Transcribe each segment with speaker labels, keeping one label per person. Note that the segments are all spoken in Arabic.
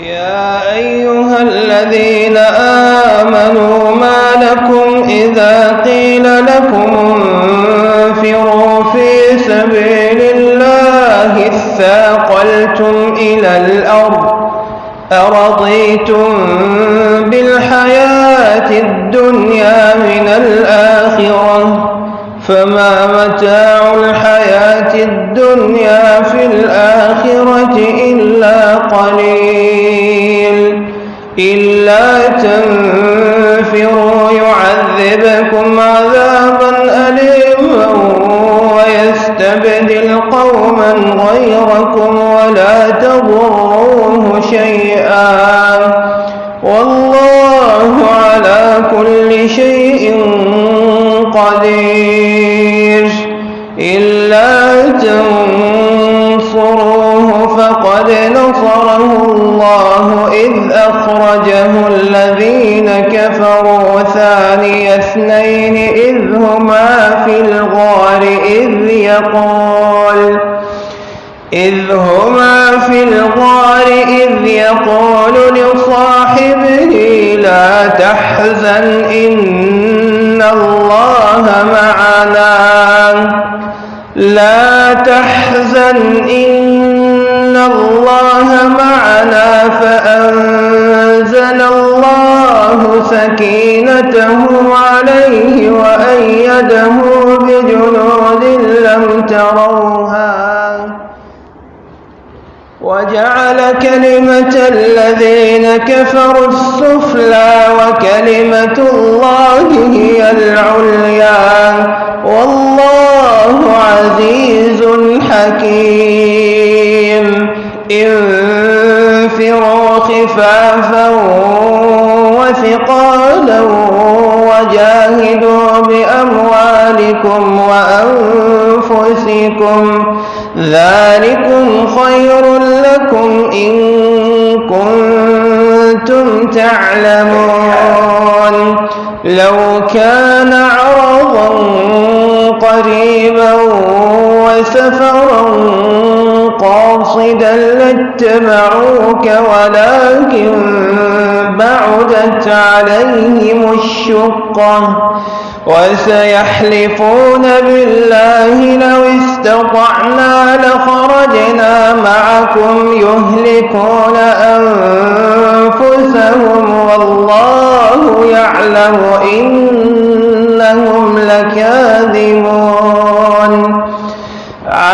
Speaker 1: يا أيها الذين آمنوا ما لكم إذا قيل لكم انفروا في سبيل الله اثاقلتم إلى الأرض أرضيتم بالحياة الدنيا من الآخرة فما متاع الحياة الدنيا في الآخرة إلا قليل تنفروا يعذبكم عذابا أليما ويستبدل قوما غيركم ولا تضروه شيئا والله على كل شيء قدير إلا تنصروه فقد نصره الله إذ أخرجه الذين كفروا ثاني اثنين إذ هما في الغار إذ يقول إذ هما في الغار إذ يقول لصاحبه لا تحزن إن الله معنا لا تحزن إن الله معنا فأنزل الله سكينته عليه وأيده بجنود لم تروها وجعل كلمة الذين كفروا السفلى وكلمة الله هي العليا والله عزيز حكيم خفافا وثقالا وجاهدوا بأموالكم وأنفسكم ذلكم خير لكم إن كنتم تعلمون. لو كان عرضا قريبا وسفرا قاصدا لاتبعوك ولكن بعدت عليهم الشقة وسيحلفون بالله لو استطعنا لخرجنا معكم يهلكون أنفسهم والله يعلم إنهم لكاذبون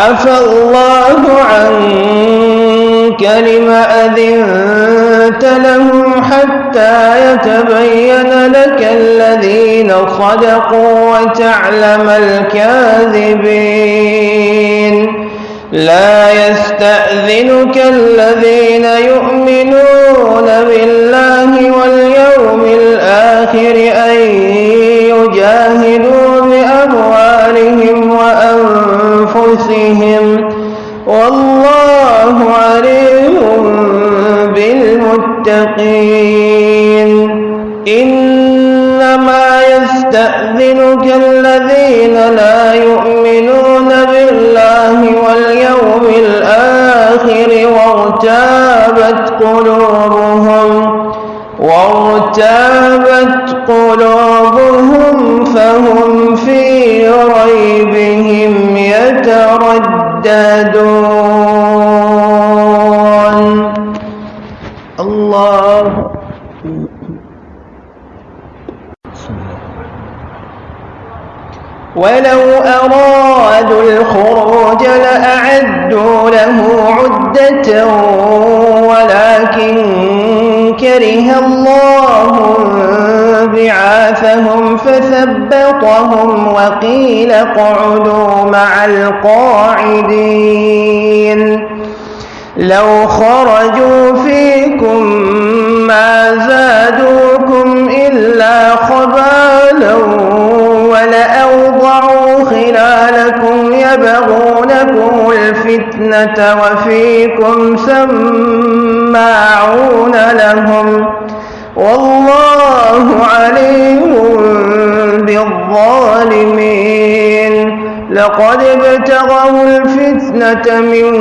Speaker 1: عفى الله عنك لم أذنت لهم حتى يتبين لك الذين صدقوا وتعلم الكاذبين. لا يستأذنك الذين يؤمنون بالله واليوم الآخر أن بالمتقين إنما يستأذنك الذين لا يؤمنون بالله واليوم الآخر وارتابت قلوبهم وارتابت قلوبهم فهم في ريبهم يترددون ولو أرادوا الخروج لأعدوا له عدة ولكن كره الله بعاثهم فثبطهم وقيل اقعدوا مع القاعدين. لو خرجوا فيكم ما زادوكم إلا خبالا ولأوضعوا خلالكم يبغونكم الفتنة وفيكم سماعون لهم والله عليم بالظالمين لقد ابتغوا الفتنة من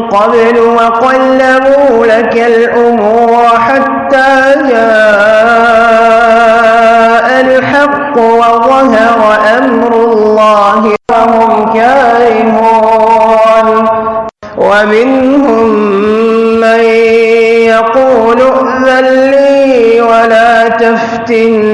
Speaker 1: قبل وقلبوا لك الأمور حتى جاء الحق وظهر أمر الله وهم كارهون. ومنهم من يقول ائذن لي ولا تفتني.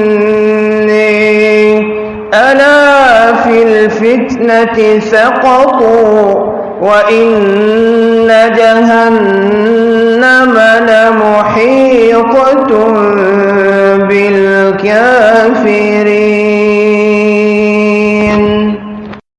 Speaker 1: ألا في الفتنة سقطوا وإن جهنم لمحيطة